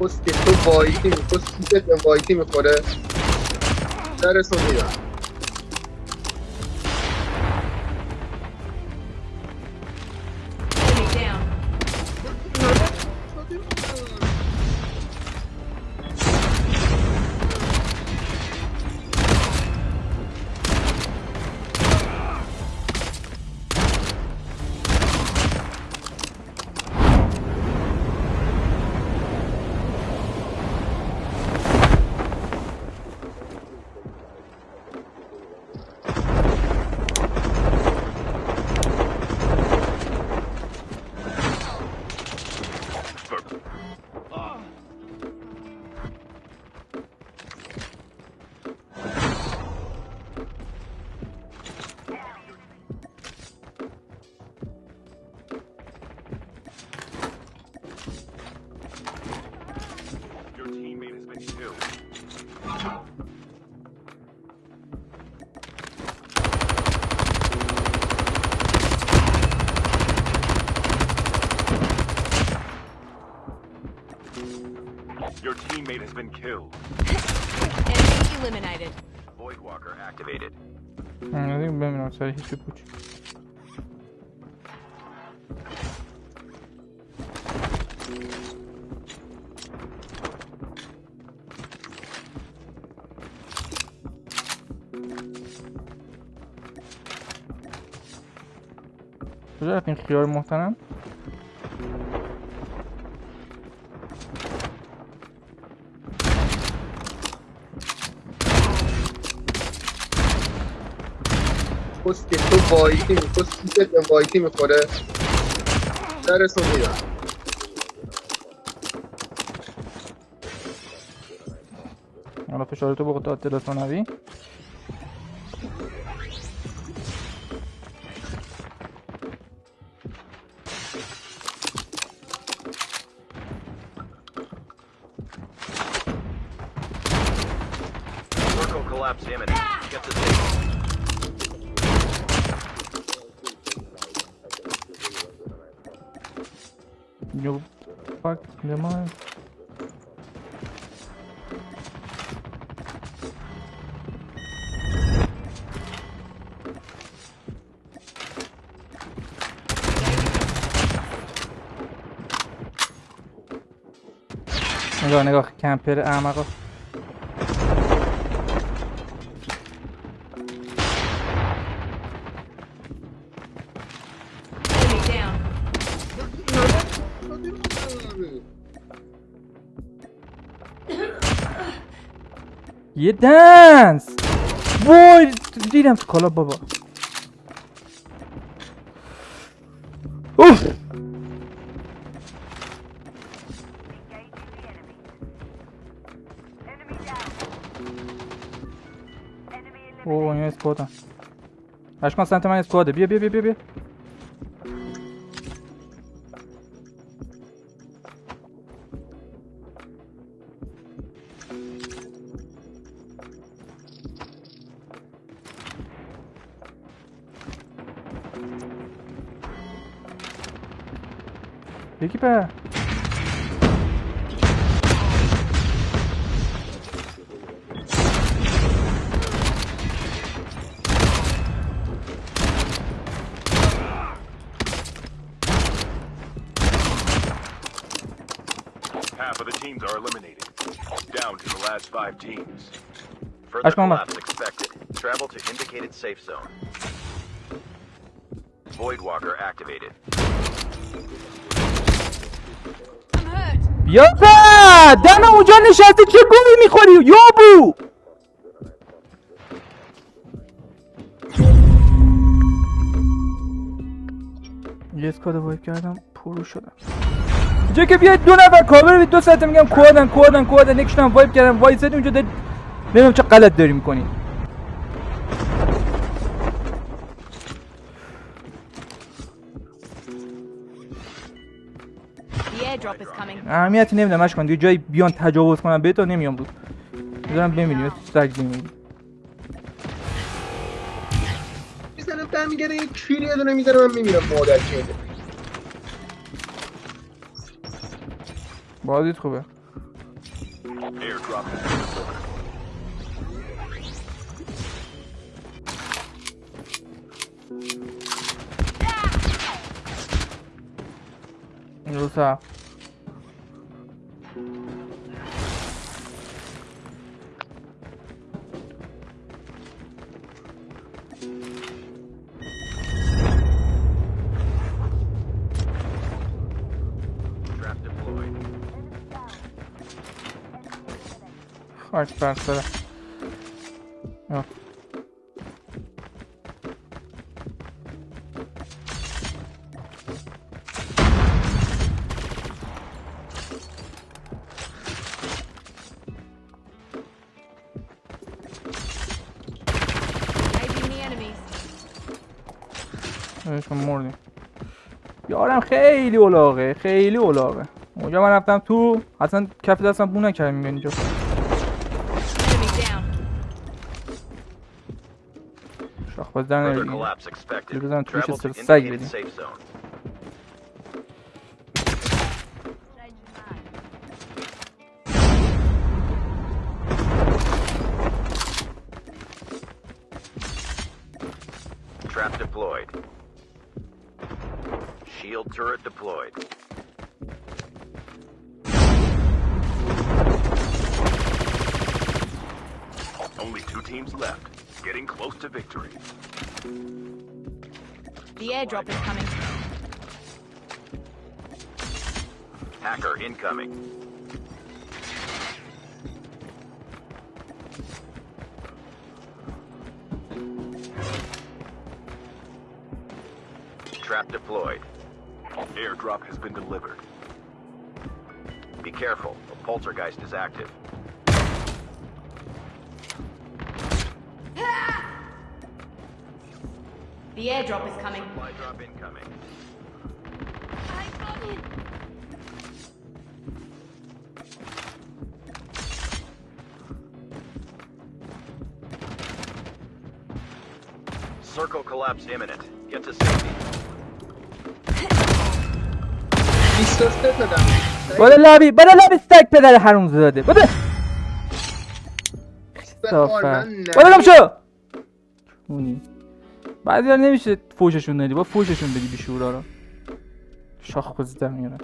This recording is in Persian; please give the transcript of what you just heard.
پست که تو وایتی می پست سیست به وایتی می‌خوره درسون میدم teammate has been killed. Enemy eliminated. Voidwalker activated. دیگه ببینم سر هیچی پوچ کجا رفتین خیار محترم پست که تو وایتی می پست سیست به وایتی می‌خوره. درسون میدم حالا فشارتو بخود داد تلفنوی collapse imminent. Get to You fuck mind. نگاه نگاه کمپر احمقا یه دنس. وای دیدم تو کالا بابا. اوف اوه این اسکوادن اشکان سمت من اسکواده. بیا بیا بیا بیا بیا. Εκεί πέρα. Half of the teams are eliminated. Down to the last five teams. Further collapse expected. Travel to indicated safe zone. Void walker activated. بیا دم اونجا نشستی چه گویی می‌خوری؟ یابو یه اسکاد وایپ کردم پرو شدم. اینجا که بیاید دو نفر کاور دو ساعته میگم کوادن کوادن یکشون هم وایپ کردم. وایسد اونجا نمی‌دونم چه غلط داری می‌کنی. اهمیتی نمیدم کن دیگه جایی بیان تجاوز کنم به تو نمیام بود. می‌ذارم بمیریم سگ بمیریم می‌زنم برمیگرده یه کیری یه دونه می‌زنه من میمیرم مادر کیده بازیت خوبه. روسا. The enemies. بهشون مردیم یارم خیلی اولاغه خیلی اولاغه اونجا من رفتم تو اصلا کف دستم بو نکردم اینجا поздравляю. Передам Твича Серсагери. Trap deployed. Shield turret deployed. Only two teams left, getting close to victory. The airdrop is coming. Hacker incoming. Trap deployed. Airdrop has been delivered. Be careful, a poltergeist is active. The airdrop is coming. Supply drop incoming. Circle collapse imminent. Get to safety. 23 دادم بالا لبی بالا لبی سگ پدر حروم زاده بالا بخار من بالا گم شو اونی بعضی نمیشه فوششون ندی با فوششون بدی بیشورا رو. شاخ خوزیدم میارم